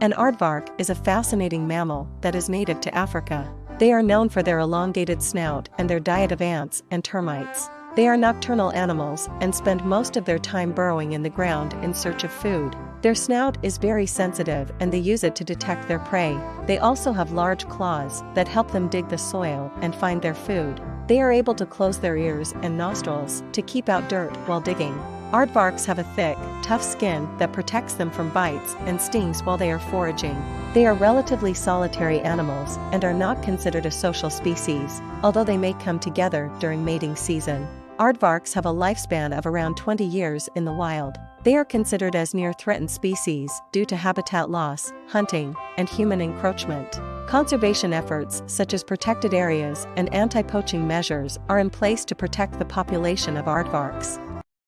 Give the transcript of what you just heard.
An aardvark is a fascinating mammal that is native to Africa. They are known for their elongated snout and their diet of ants and termites. They are nocturnal animals and spend most of their time burrowing in the ground in search of food. Their snout is very sensitive and they use it to detect their prey. They also have large claws that help them dig the soil and find their food. They are able to close their ears and nostrils to keep out dirt while digging. Aardvarks have a thick, tough skin that protects them from bites and stings while they are foraging. They are relatively solitary animals and are not considered a social species, although they may come together during mating season. Aardvarks have a lifespan of around 20 years in the wild. They are considered as near threatened species due to habitat loss, hunting, and human encroachment. Conservation efforts such as protected areas and anti-poaching measures are in place to protect the population of aardvarks.